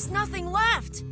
There's nothing left.